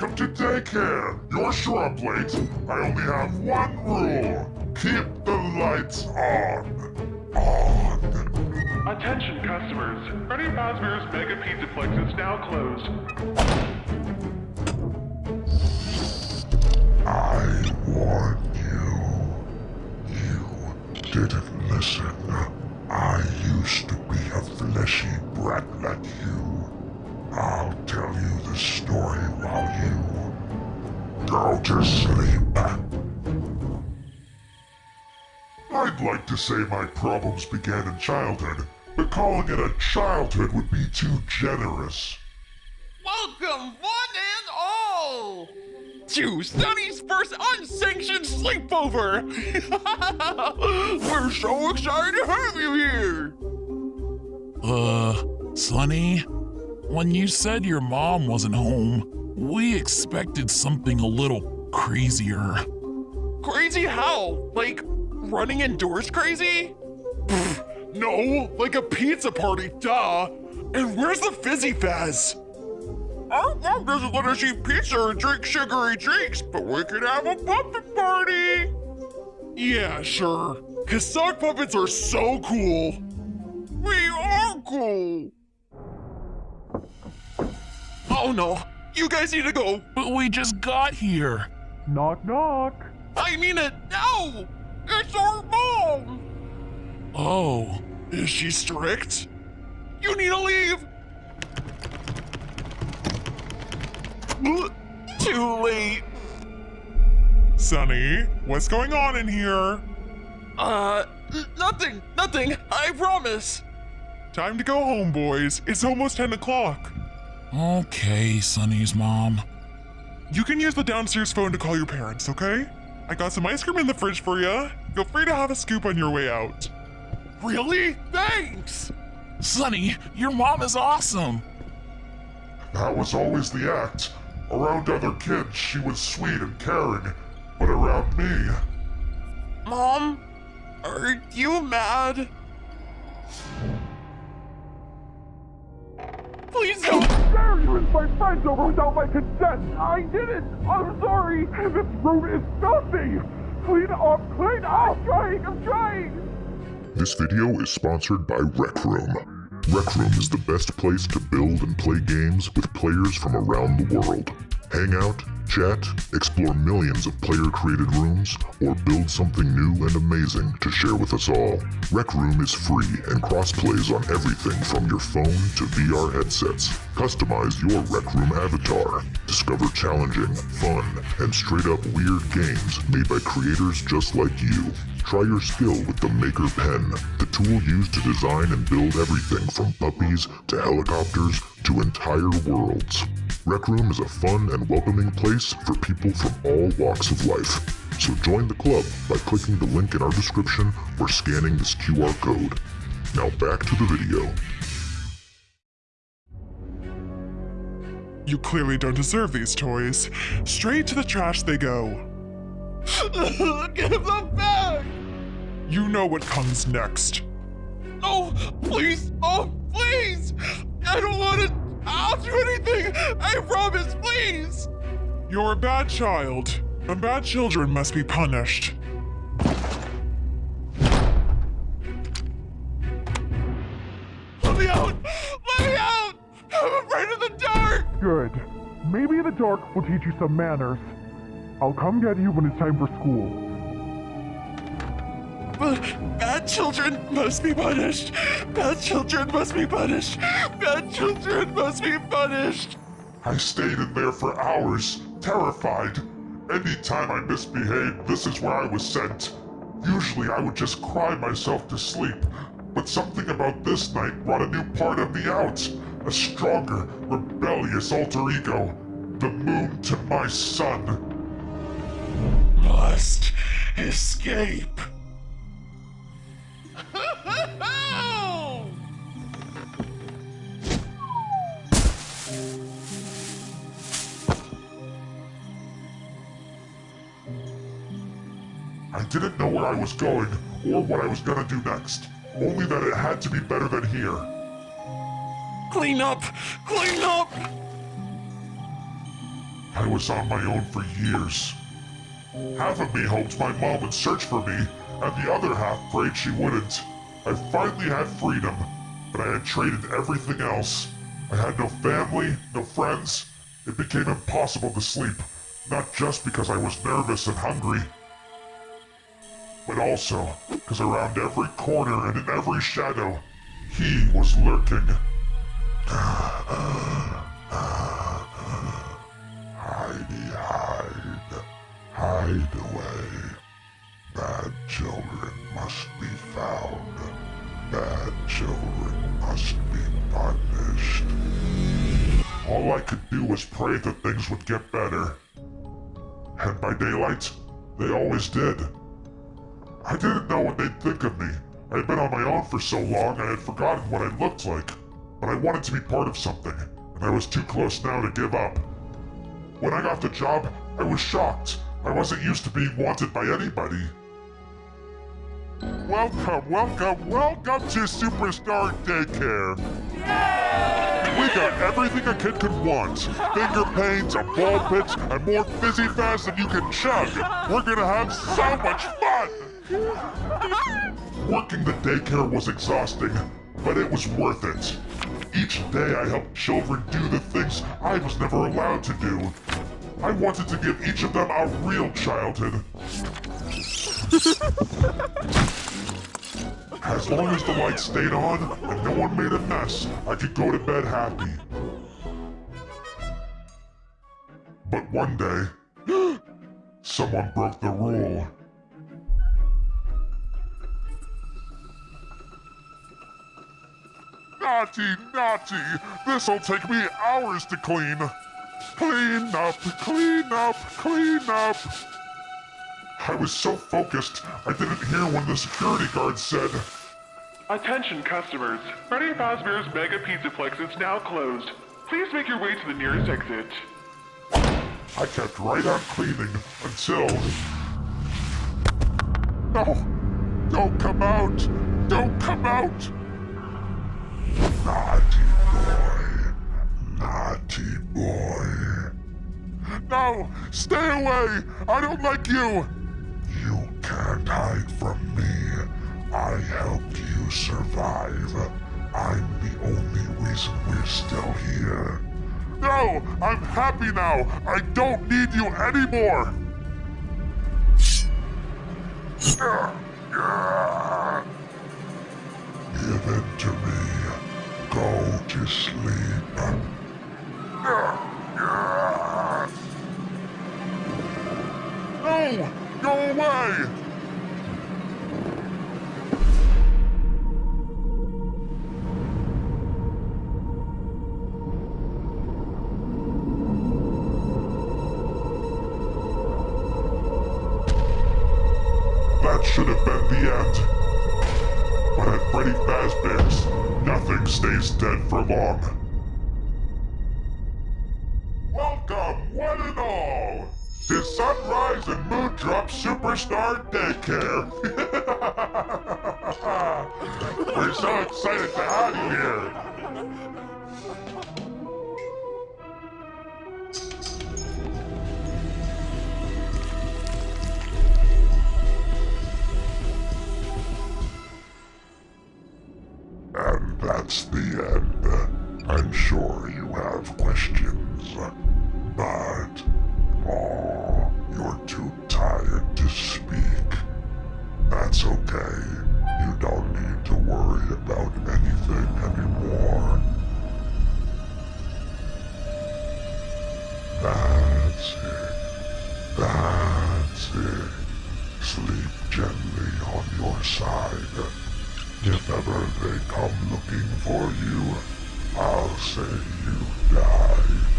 welcome to daycare. You're sure I'm late. I only have one rule. Keep the lights on. On. Attention customers, Freddy Fazbear's Mega Pizzaplex is now closed. I warned you. You didn't listen. I used to be a fleshy brat like you. You to sleep. I'd like to say my problems began in childhood, but calling it a childhood would be too generous. Welcome, one and all, to Sunny's first unsanctioned sleepover. We're so excited to have you here. Uh, Sonny, when you said your mom wasn't home, we expected something a little crazier. Crazy how? Like running indoors crazy? Pfft, no, like a pizza party, duh. And where's the Fizzy Faz? Our mom doesn't let us eat pizza or drink sugary drinks, but we could have a puppet party. Yeah, sure. Cause sock puppets are so cool. We are cool. Oh no, you guys need to go. But we just got here. Knock, knock. I mean it now. It's our mom. Oh, Is she strict? You need to leave. Too late. Sonny, what's going on in here? Uh, nothing, nothing. I promise. Time to go home, boys. It's almost 10 o'clock. Okay, Sonny's mom. You can use the downstairs phone to call your parents, okay? I got some ice cream in the fridge for you. Feel free to have a scoop on your way out. Really? Thanks. Sonny, your mom is awesome. That was always the act. Around other kids, she was sweet and caring, but around me, Mom, are you mad? Please don't. You invite friends over without my consent? I didn't. I'm sorry. This room is filthy. Clean up, clean up. I'm trying, I'm trying. This video is sponsored by Rec Room. Rec Room is the best place to build and play games with players from around the world. Hang out, chat, explore millions of player-created rooms, or build something new and amazing to share with us all. Rec Room is free and cross-plays on everything from your phone to VR headsets. Customize your Rec Room avatar. Discover challenging, fun, and straight-up weird games made by creators just like you. Try your skill with the Maker Pen, the tool used to design and build everything from puppies to helicopters to entire worlds. Rec Room is a fun and welcoming place for people from all walks of life. So join the club by clicking the link in our description or scanning this QR code. Now back to the video. You clearly don't deserve these toys. Straight to the trash they go. Give them back. You know what comes next. No, please, oh, please. I don't want to. I'll do anything. I promise, please. You're a bad child, and bad children must be punished. Let me out. Let me out. I'm afraid of the dark. Good. Maybe the dark will teach you some manners. I'll come get you when it's time for school. But uh, bad children must be punished. Bad children must be punished. Bad children must be punished. I stayed in there for hours, terrified. Anytime I misbehaved, this is where I was sent. Usually I would just cry myself to sleep, but something about this night brought a new part of me out. A stronger, rebellious alter ego. The moon to my sun. Must escape. I didn't know where I was going, or what I was gonna do next. Only that it had to be better than here. Clean up! Clean up! I was on my own for years. Half of me hoped my mom would search for me, and the other half prayed she wouldn't. I finally had freedom, but I had traded everything else. I had no family, no friends. It became impossible to sleep, not just because I was nervous and hungry, but also because around every corner and in every shadow, he was lurking. Hidey hide, hide away. Bad children must be found. Bad children must be punished. All I could do was pray that things would get better. And by daylight, they always did. I didn't know what they'd think of me. I had been on my own for so long I had forgotten what I looked like. But I wanted to be part of something, and I was too close now to give up. When I got the job, I was shocked. I wasn't used to being wanted by anybody. Welcome, welcome, welcome to Superstar Daycare. We got everything a kid could want. Finger paints, a ball pit, and more Fizzy Faz than you can chug. We're gonna have so much fun! Working the daycare was exhausting, but it was worth it. Each day I helped children do the things I was never allowed to do. I wanted to give each of them a real childhood. As long as the lights stayed on and no one made a mess, I could go to bed happy. But one day, someone broke the rule. Naughty, naughty! This'll take me hours to clean. Clean up, clean up, clean up! I was so focused, I didn't hear when the security guard said, Attention customers. Freddy Fazbear's Mega Pizza Pizzaplex is now closed. Please make your way to the nearest exit. I kept right on cleaning until... No! Don't come out! Don't come out! Naughty boy. Naughty boy. No! Stay away! I don't like you! You can't hide from me. I helped you survive. I'm the only reason we're still here. No! I'm happy now! I don't need you anymore! Give it to me. Go to sleep. No! Go away! That should have been the end. Nothing stays dead for long. Welcome, one and all, to Sunrise and Moondrop Superstar Daycare. We're so excited to have you here. Questions. But, oh, you're too tired to speak. That's okay. You don't need to worry about anything anymore. That's it. That's it. Sleep gently on your side. If ever they come looking for you, I'll say you died.